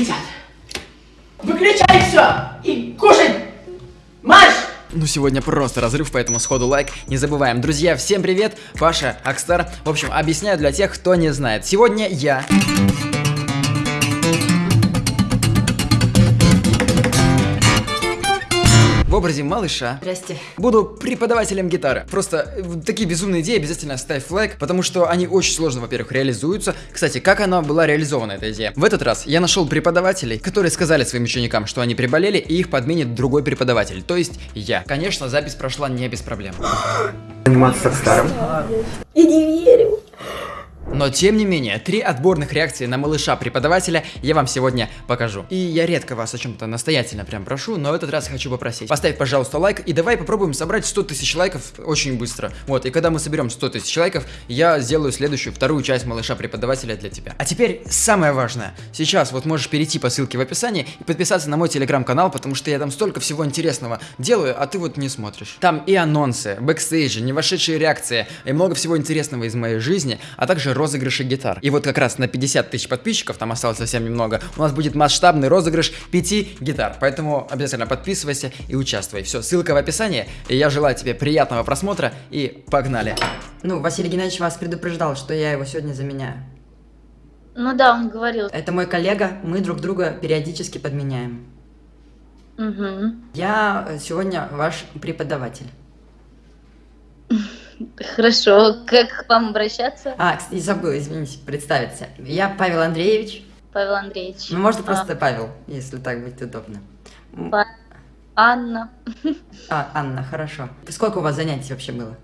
полетят. Выключай все и кушать! Марш! Ну, сегодня просто разрыв, поэтому сходу лайк не забываем. Друзья, всем привет, Паша, Акстар. В общем, объясняю для тех, кто не знает. Сегодня я... образе малыша. Здрасте. Буду преподавателем гитары. Просто э, такие безумные идеи обязательно ставь лайк, потому что они очень сложно, во-первых, реализуются. Кстати, как она была реализована, эта идея? В этот раз я нашел преподавателей, которые сказали своим ученикам, что они приболели, и их подменит другой преподаватель, то есть я. Конечно, запись прошла не без проблем. Заниматься старым. Я не верю. Но тем не менее, три отборных реакции на малыша преподавателя я вам сегодня покажу. И я редко вас о чем-то настоятельно прям прошу, но этот раз хочу попросить. Поставь, пожалуйста, лайк и давай попробуем собрать 100 тысяч лайков очень быстро. Вот, и когда мы соберем 100 тысяч лайков, я сделаю следующую, вторую часть малыша преподавателя для тебя. А теперь самое важное. Сейчас вот можешь перейти по ссылке в описании и подписаться на мой телеграм-канал, потому что я там столько всего интересного делаю, а ты вот не смотришь. Там и анонсы, бэкстейджи, не вошедшие реакции, и много всего интересного из моей жизни, а также розыгрыши гитар. И вот как раз на 50 тысяч подписчиков, там осталось совсем немного, у нас будет масштабный розыгрыш 5 гитар. Поэтому обязательно подписывайся и участвуй. Все, ссылка в описании. И я желаю тебе приятного просмотра и погнали. Ну, Василий Геннадьевич вас предупреждал, что я его сегодня заменяю. Ну да, он говорил. Это мой коллега, мы друг друга периодически подменяем. Угу. Я сегодня ваш преподаватель. Хорошо. Как к вам обращаться, А, кстати, забыл, извините, представиться. Я Павел Андреевич. Павел Андреевич? Ну, можно А, просто Павел, если так будет удобно. Па- Анна. А, Анна, хорошо. Сколько у вас занятий вообще было?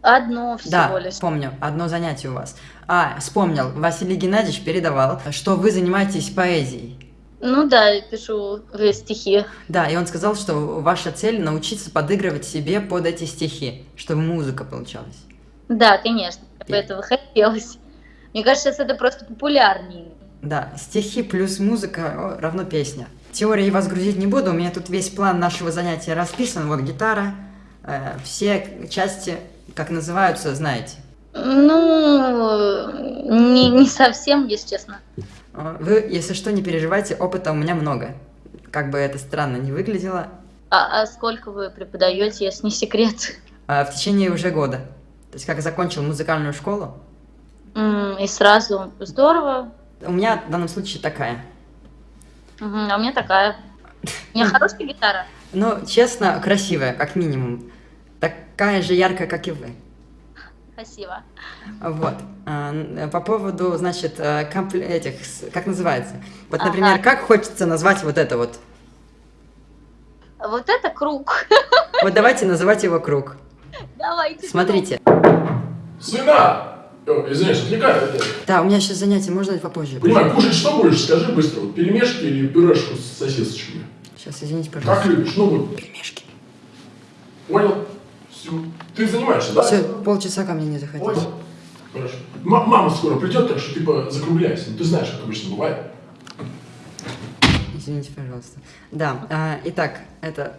Одно всего Да, лишь. помню, одно занятие у вас. А, вспомнил, Василий Геннадьевич передавал, что вы занимаетесь поэзией. Ну да, я пишу э, стихи. Да, и он сказал, что ваша цель научиться подыгрывать себе под эти стихи, чтобы музыка получалась. Да, конечно. И- Этого хотелось. Мне кажется, сейчас это просто популярнее. Да, стихи плюс музыка равно песня. Теории вас грузить не буду, у меня тут весь план нашего занятия расписан. Вот гитара, э, все части, как называются, знаете. Ну, не, не совсем, если честно. Вы, если что, не переживайте, опыта у меня много. Как бы это странно не выглядело, А, а сколько вы преподаете, если не секрет? э, в течение уже года. То есть, как закончил музыкальную школу, М, И сразу здорово. у меня в данном случае такая. Мгм, А у меня такая. У меня хорошая гитара. Ну, честно, красивая, как минимум. Такая же яркая, как и вы. Спасибо. Вот. А, По поводу, значит, э, компле- этих, как называется? Вот, Ага. например, как хочется назвать вот это вот? Вот это круг. Вот давайте называть его круг. Давайте. Смотрите. Сына! О, извиняюсь, отвлекаю. Да, у меня сейчас занятие, можно попозже? Понимаю, кушать что будешь, скажи быстро. Вот пельмешки или пюрешку с сосисочками? Сейчас, извините, Как пожалуйста. любишь? Ну вот, Пельмешки. понял? Все. Ты занимаешься, да? Все, полчаса ко мне не заходите. Понял. Хорошо. М- мама скоро придет, так что ты по- закругляйся. Ну, ты знаешь, как обычно бывает. Извините, пожалуйста. Да, а, итак, это...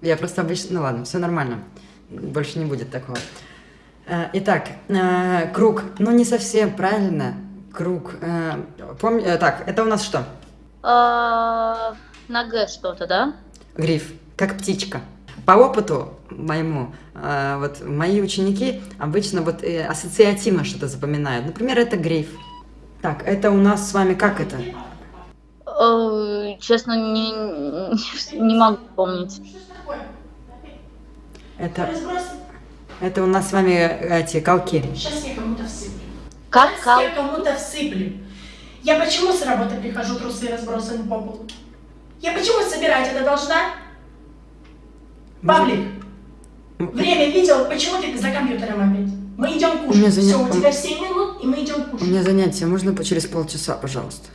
Я просто обычно... Ну ладно, все нормально. Больше не будет такого. А, итак, а, круг. Ну, не совсем правильно. Круг. А, пом- э, Так, это у нас что? А, На Г что-то, да? Гриф. Как птичка. По опыту моему, а, вот мои ученики обычно вот э, ассоциативно что-то запоминают. Например, это гриф. Так, это у нас с вами как это? Э, Честно, не, не могу помнить. Это, это у нас с вами эти колки. Сейчас я кому-то всыплю. Как Сейчас кал? я кому-то всыплю. Я почему с работы прихожу, трусы разбросаны по полу? Я почему собирать это должна? Павлик, время видел, почему ты за компьютером опять? Мы идем У меня кушать. Все, у тебя 7 минут, и мы идем У кушать. меня занятие, можно по- через полчаса, пожалуйста?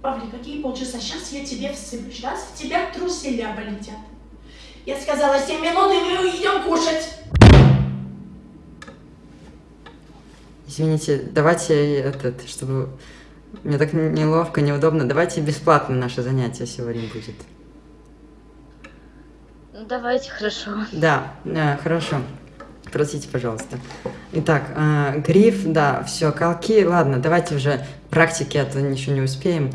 Павлик, какие полчаса? Сейчас я тебе всыплю. Сейчас в тебя труселя полетят. Я сказала 7 минут, и мы идем кушать. Извините, давайте этот, чтобы... Мне так неловко, неудобно. Давайте бесплатно наше занятие сегодня будет. Давайте, хорошо. Да, э, хорошо. Простите, пожалуйста. Итак, э, гриф, да, все, колки, ладно, давайте уже практики, а то ничего не успеем.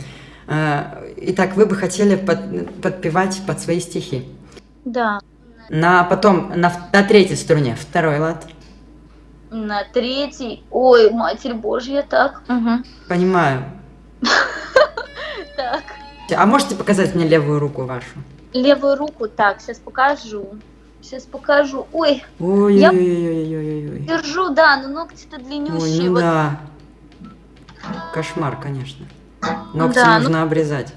Э, итак, вы бы хотели под- подпевать под свои стихи. Да. На потом, на, на третьей струне, второй лад. На третий. Ой, Матерь Божья, так. Угу. Понимаю. Так. А можете показать мне левую руку вашу? Левую руку, так, сейчас покажу. Сейчас покажу. Ой, Ой-ой-ой-ой-ой-ой. держу, да, но ногти-то Ой, длиннющие. ну вот. да. Кошмар, конечно. Ногти Да, нужно обрезать.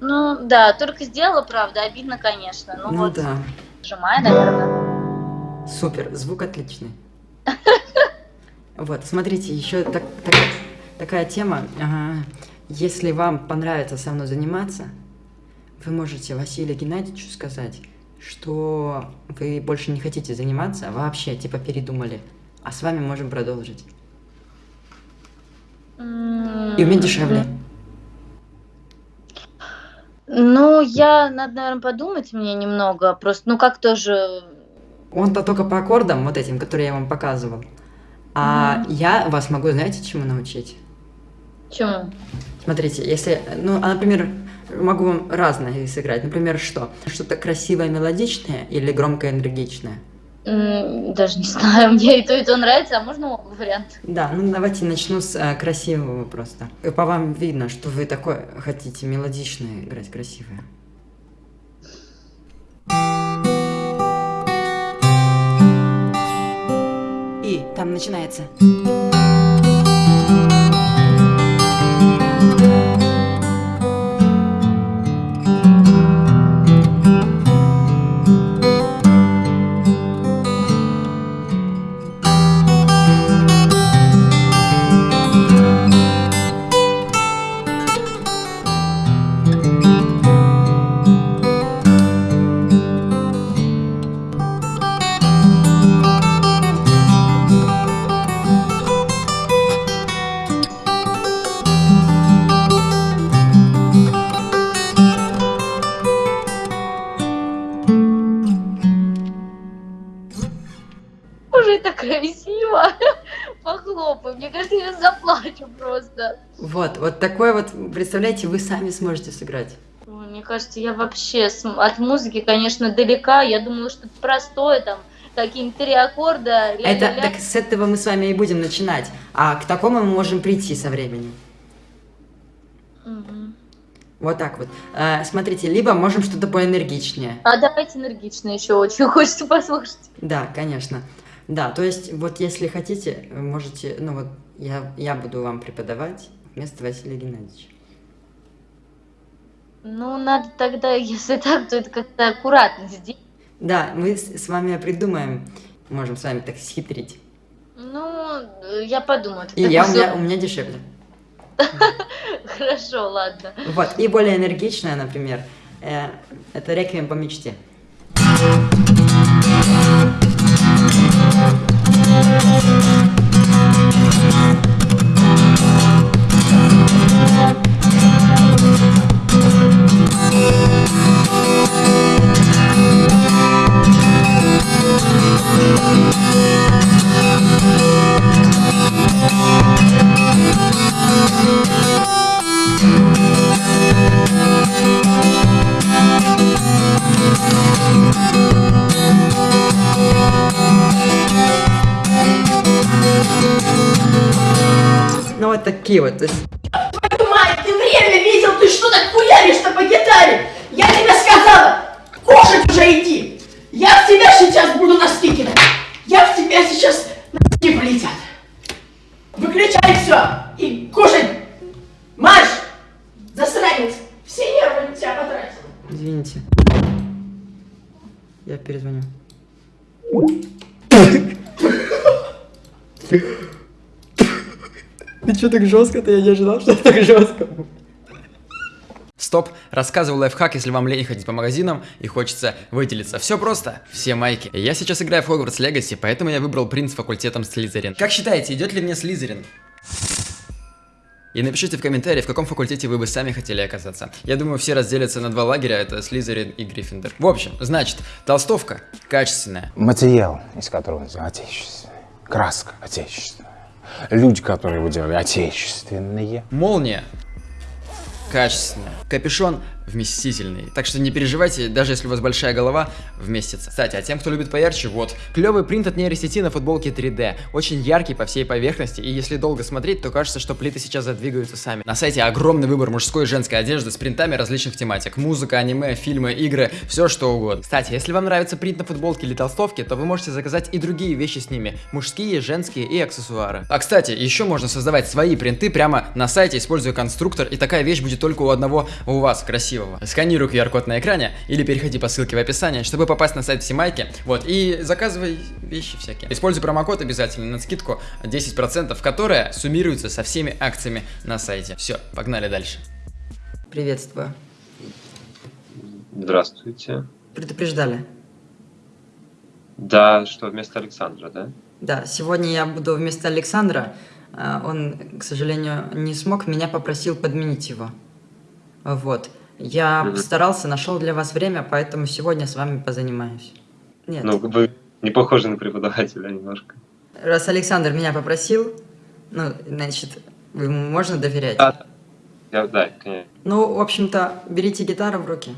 Ну, да, только сделала, правда, обидно, конечно. Ну, Ну вот, да. сжимаю, наверное. Супер, звук отличный. Вот, смотрите, еще так- так- такая тема. Ага. Если вам понравится со мной заниматься, вы можете Василию Геннадьевичу сказать, что вы больше не хотите заниматься, вообще, типа, передумали. А с вами можем продолжить. И у меня дешевле. Ну, я, надо, наверное, подумать мне немного. Просто, ну, как тоже... Он-то только по аккордам, вот этим, которые я вам показывал. А я вас могу, знаете, чему научить? Чему? Смотрите, если, ну, а, например, могу вам разное сыграть. Например, что? Что-то красивое, мелодичное или громкое, энергичное? Даже не знаю, мне и то, и то нравится, а можно оба варианта? Да, ну давайте начну с э, красивого просто. По вам видно, что вы такое хотите мелодичное играть, красивое. И там начинается. Вот, такое вот, представляете, вы сами сможете сыграть. Мне кажется, я вообще от музыки, конечно, далека. Я думала, что это простое, там, какие-нибудь три аккорда. ля- Это, ля- так с этого мы с вами и будем начинать. А к такому мы можем прийти со временем. Мгм. Вот так вот. Э, смотрите, либо можем что-то поэнергичнее. А давайте энергично еще, очень хочется послушать. Да, конечно. Да, то есть, вот если хотите, можете, ну вот, я, я буду вам преподавать вместо Василия Геннадьевича. Ну, надо тогда, если так, то это как-то аккуратно сделать. Да, мы с, вами придумаем, можем с вами так схитрить. Ну, я подумаю. И я, у, меня, у меня дешевле. Хорошо, ладно. Вот, и более энергичная, например, э, это реквием по мечте. Ну вот такие вот, мать, ты время видел, ты что так хуяришь-то по гитаре? Я тебе сказала, кушать уже иди. Я в тебя сейчас буду носки кидать. Я в тебя сейчас носки полетят. Выключай все и кушай. Марш! Засранец! Все нервы на тебя потратил. Извините. Я перезвоню. Ты что так жестко-то? Я не ожидал, что так жестко. Стоп, рассказываю лайфхак, если вам лень ходить по магазинам и хочется выделиться. Все просто, все майки. Я сейчас играю в Hogwarts Legacy, поэтому я выбрал принц факультетом Слизерин. Как считаете, идет ли мне Слизерин? И напишите в комментарии, в каком факультете вы бы сами хотели оказаться. Я думаю, все разделятся на два лагеря, это Слизерин и Гриффиндор. В общем, значит, толстовка качественная. Материал, из которого отечественный. Краска отечественная. Люди, которые его делали, отечественные. Молния качественная. Капюшон вместительный. Так что не переживайте, даже если у вас большая голова, вместится. Кстати, а тем, кто любит поярче, вот. Клевый принт от нейросети на футболке 3D. Очень яркий по всей поверхности, и если долго смотреть, то кажется, что плиты сейчас задвигаются сами. На сайте огромный выбор мужской и женской одежды с принтами различных тематик. Музыка, аниме, фильмы, игры, все что угодно. Кстати, если вам нравится принт на футболке или толстовке, то вы можете заказать и другие вещи с ними. Мужские, женские и аксессуары. А кстати, еще можно создавать свои принты прямо на сайте, используя конструктор, и такая вещь будет только у одного у вас, красивого. Сканируй QR-код на экране или переходи по ссылке в описании, чтобы попасть на сайт Симайки. Вот, и заказывай вещи всякие. Используй промокод обязательно на скидку 10%, которая суммируется со всеми акциями на сайте. Все, погнали дальше. Приветствую. Здравствуйте. Предупреждали. Да, что вместо Александра, да? Да, сегодня я буду вместо Александра. А, Он, к сожалению, не смог, меня попросил подменить его. Вот. Я Мгм. старался, нашел для вас время, поэтому сегодня с вами позанимаюсь. Нет, Ну, вы не похожи на преподавателя немножко. раз Александр меня попросил, ну, значит, ему можно доверять. Да, я, да, конечно. Ну, в общем-то, берите гитару в руки.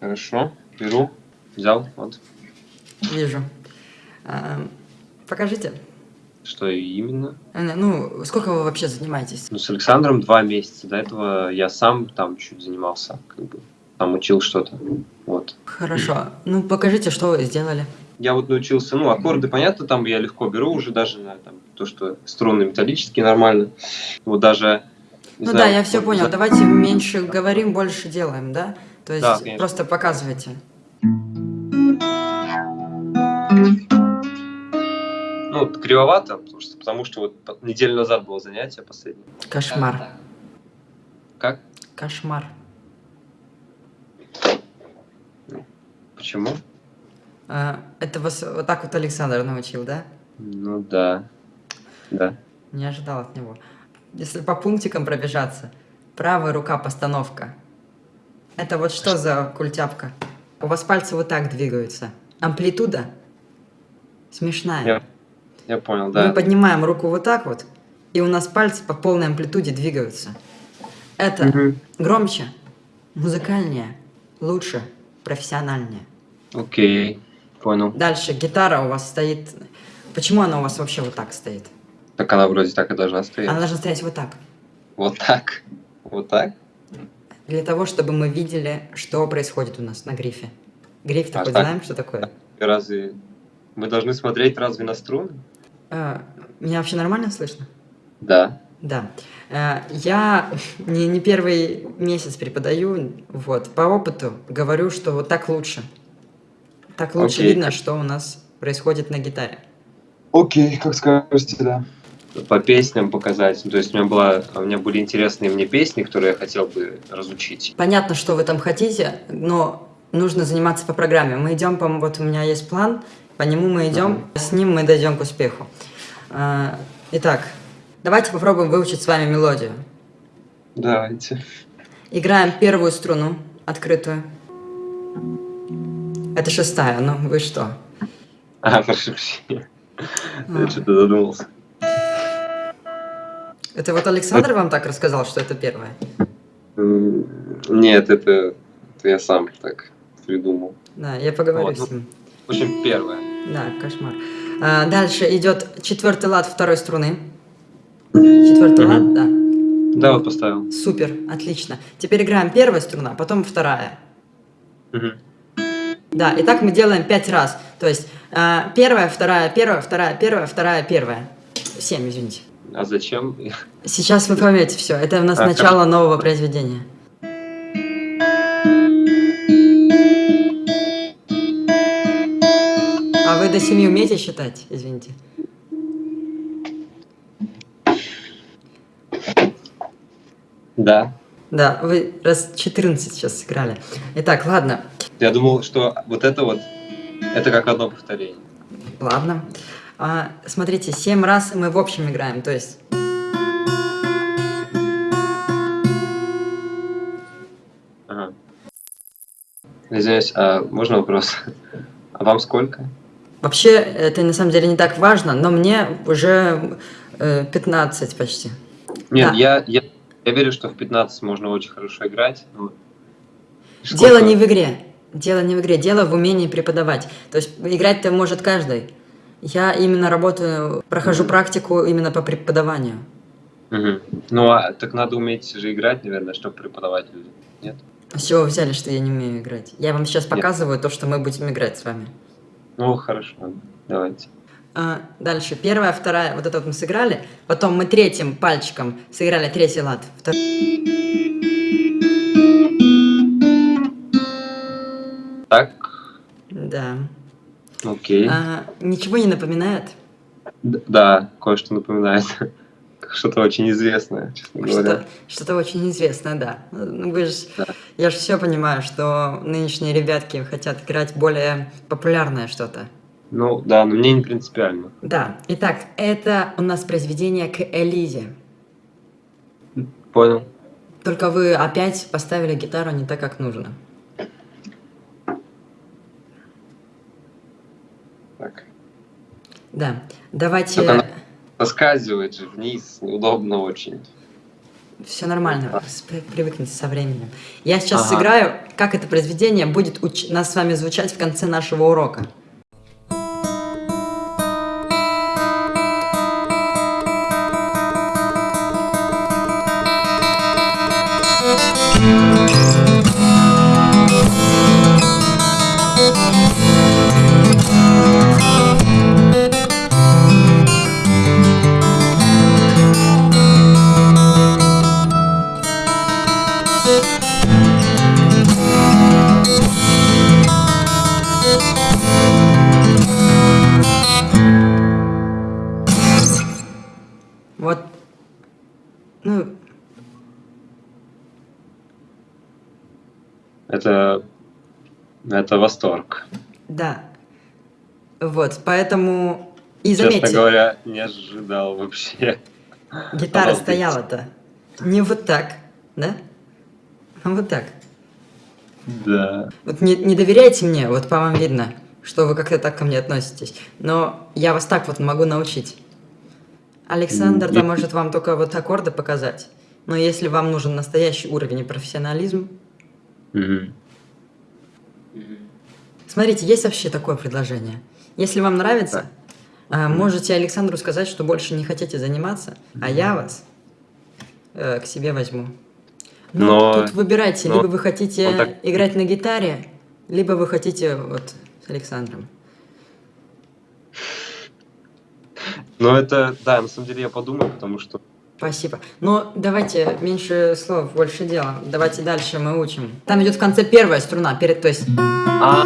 Хорошо, беру, взял, вот. Вижу. А, Покажите. Что именно? Ну, сколько вы вообще занимаетесь? Ну, с Александром два месяца. До этого я сам там чуть занимался, как бы, там учил что-то. Вот. Хорошо. Ну, покажите, что вы сделали. Я вот научился, ну, аккорды, понятно, там я легко беру уже даже на там, то, что струны металлические нормально. Вот даже... Ну знаю, да, я все понял. за- Давайте меньше говорим, больше делаем, да? То есть Да, конечно. просто показывайте. Ну, кривовато, потому что, потому что вот неделю назад было занятие последнее. Кошмар. Как? Кошмар. Почему? А, Это вас вот так вот Александр научил, да? Ну да. Да. Не ожидал от него. Если по пунктикам пробежаться. Правая рука постановка. Это вот что за культяпка? У вас пальцы вот так двигаются. Амплитуда смешная. Я, я понял, Мы да. поднимаем руку вот так вот, и у нас пальцы по полной амплитуде двигаются. Это Мгм. громче, музыкальнее, лучше, профессиональнее. Окей, понял. Дальше гитара у вас стоит. Почему она у вас вообще вот так стоит? Так она вроде так и должна стоять. Она должна стоять вот так. Вот так. Вот так? Для того, чтобы мы видели, что происходит у нас на грифе. Гриф-то А хоть так? знаем, что такое? Разве мы должны смотреть разве на струны? А, меня вообще нормально слышно? Да. Да. Э, Я не, не первый месяц преподаю, вот, по опыту говорю, что вот так лучше. Так лучше Окей. видно, что у нас происходит на гитаре. Окей, как скажете, да. По песням показать. Ну, То есть у меня, была, у меня были интересные мне песни, которые я хотел бы разучить. Понятно, что вы там хотите, но нужно заниматься по программе. Мы идем, по вот у меня есть план, по нему мы идем, с ним мы дойдем к успеху. Э, Итак, давайте попробуем выучить с вами мелодию. Давайте. Играем первую струну, открытую. Это шестая, ну вы что? А, прошу прощения. Я что-то задумался. Это вот Александр вам так рассказал, что это первое? М, Нет, это, это я сам так придумал. Да, я поговорю Вот, ну. с ним. В общем, первое. Да, кошмар. А, дальше идет четвертый лад второй струны. Четвертый Мгм. лад, да. Да, вот поставил. Супер, отлично. Теперь играем первая струна, потом вторая. Мгм. Да, и так мы делаем пять раз. То есть а, первая, вторая, первая, вторая, первая, вторая, первая. Семь, извините. А зачем? Сейчас вы поймете все. Это у нас А, начало нового произведения. Вы до семи умеете считать? Извините. Да. Да, вы раз 14 сейчас сыграли. Итак, ладно. Я думал, что вот это вот, это как одно повторение. Ладно. А, смотрите, 7 раз мы в общем играем, то есть... Ага. Извиняюсь, а можно вопрос? А вам сколько? Вообще, это на самом деле не так важно, но мне уже э, 15 почти. Нет, Да. я, я, я верю, что в 15 можно очень хорошо играть. но Дело не в игре. Дело не в игре, дело в умении преподавать. То есть играть-то может каждый. Я именно работаю, прохожу практику именно по преподаванию. Мгм. Ну, а так надо уметь же играть, наверное, чтобы преподавать людям. Нет? С чего вы взяли, что я не умею играть? Я вам сейчас показываю то, что мы будем играть с вами. Ну, хорошо, давайте. А, дальше. Первая, вторая, вот это вот мы сыграли. Потом мы третьим пальчиком сыграли третий лад. Втор- Так, Да. окей. А, ничего не напоминает? Д- Да, кое-что напоминает. Что-то очень известное, честно говоря. Что, что-то очень известное, да. Ну, вы ж- Да. я же все понимаю, что нынешние ребятки хотят играть более популярное что-то. Ну, да, но мне не принципиально. Да, итак, это у нас произведение к Элизе. Понял. Только вы опять поставили гитару не так, как нужно. Так. Да, давайте... Только Соскальзывает же вниз, неудобно очень. Все нормально, спри- привыкните со временем. Я сейчас Ага. сыграю, как это произведение будет уч- нас с вами звучать в конце нашего урока. Это, это восторг. да. Вот, поэтому... И Честно заметьте, говоря, не ожидал вообще. гитара стояла-то не вот так, да? А вот так. Да. Вот не, не доверяйте мне, вот по вам видно, что вы как-то так ко мне относитесь. Но я вас так вот могу научить. Александр-то М, может вам только вот аккорды показать. Но если вам нужен настоящий уровень и профессионализм, Мгм. Смотрите, есть вообще такое предложение. Если вам нравится, а, можете Александру сказать, что больше не хотите заниматься, а я вас э, к себе возьму. Но, Но- тут выбирайте, но либо вы хотите так- играть на гитаре, либо вы хотите вот с Александром. Ну, это, да, на самом деле я подумаю, потому что Спасибо. Но давайте меньше слов, больше дела. Давайте дальше мы учим. Там идет в конце первая струна, перед, то есть А.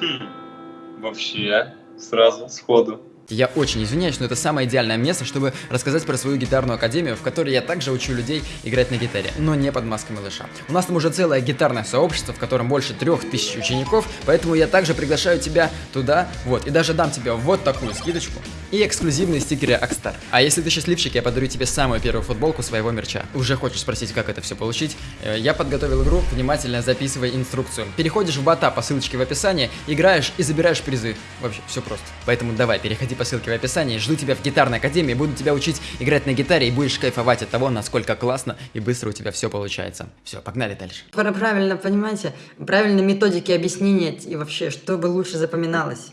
Хм. Вообще, сразу, сходу. Я очень извиняюсь, но это самое идеальное место, чтобы рассказать про свою гитарную академию, в которой я также учу людей играть на гитаре, но не под маской малыша. У нас там уже целое гитарное сообщество, в котором больше трех тысяч учеников, поэтому я также приглашаю тебя туда, вот, и даже дам тебе вот такую скидочку и эксклюзивные стикеры Акстар. А если ты счастливчик, я подарю тебе самую первую футболку своего мерча. Уже хочешь спросить, как это все получить? Э, Я подготовил игру, внимательно записывай инструкцию. Переходишь в бота по ссылочке в описании, играешь и забираешь призы. Вообще, все просто. Поэтому давай, переходи по ссылке в описании, жду тебя в гитарной академии, буду тебя учить играть на гитаре и будешь кайфовать от того, насколько классно и быстро у тебя все получается. Все, погнали дальше. пра- правильно, понимаете, правильные методики объяснения и вообще, чтобы лучше запоминалось.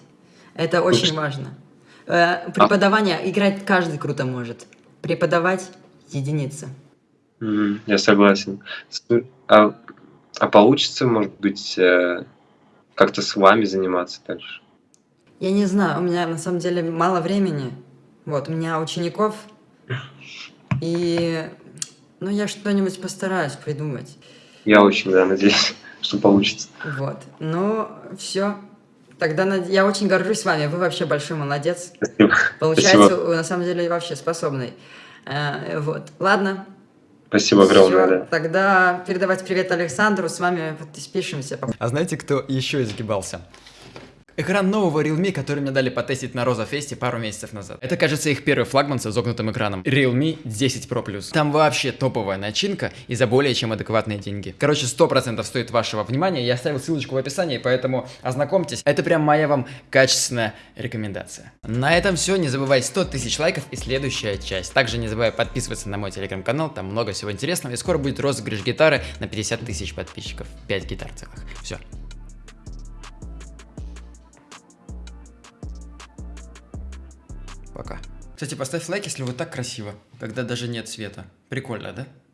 Это очень важно. Э, Преподавание, играть каждый круто может. Преподавать единица. Мгм, Я согласен. А, а получится, может быть, э, как-то с вами заниматься дальше? Я не знаю, у меня на самом деле мало времени. Вот, у меня учеников. И, ну, я что-нибудь постараюсь придумать. Я очень, да, надеюсь, что получится. Вот, ну, все. Тогда над- я очень горжусь вами, вы вообще большой молодец. Спасибо. Получается, Спасибо. вы на самом деле вообще способный. Э, вот, ладно, Спасибо огромное, да. Тогда передавать привет Александру, с вами вот спишемся. А знаете, кто еще изгибался? Экран нового Realme, который мне дали потестить на Роза Фесте пару месяцев назад. Это, кажется, их первый флагман с изогнутым экраном. Realme 10 Pro Plus. Там вообще топовая начинка и за более чем адекватные деньги. Короче, 100% стоит вашего внимания. Я оставил ссылочку в описании, поэтому ознакомьтесь. Это прям моя вам качественная рекомендация. На этом все. Не забывай 100 тысяч лайков и следующая часть. Также не забывай подписываться на мой телеграм-канал. Там много всего интересного. И скоро будет розыгрыш гитары на 50 тысяч подписчиков. 5 гитар целых. Все. Пока. Кстати, поставь лайк, если вот так красиво, когда даже нет света. Прикольно, да?